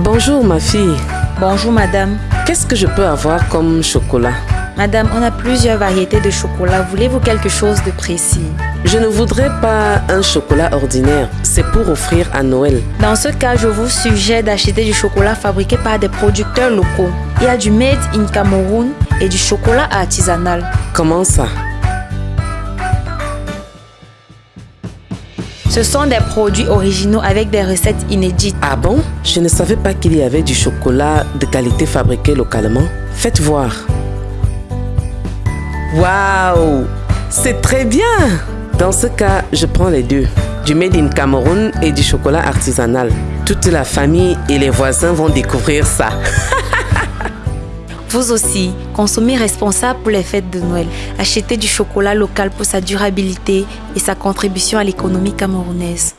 Bonjour ma fille. Bonjour madame. Qu'est-ce que je peux avoir comme chocolat? Madame, on a plusieurs variétés de chocolat. Voulez-vous quelque chose de précis? Je ne voudrais pas un chocolat ordinaire. C'est pour offrir à Noël. Dans ce cas, je vous suggère d'acheter du chocolat fabriqué par des producteurs locaux. Il y a du Made in Cameroun et du chocolat artisanal. Comment ça? Ce sont des produits originaux avec des recettes inédites. Ah bon? Je ne savais pas qu'il y avait du chocolat de qualité fabriqué localement. Faites voir. Waouh C'est très bien Dans ce cas, je prends les deux. Du Made in Cameroun et du chocolat artisanal. Toute la famille et les voisins vont découvrir ça. Vous aussi, consommez responsable pour les fêtes de Noël. Achetez du chocolat local pour sa durabilité et sa contribution à l'économie camerounaise.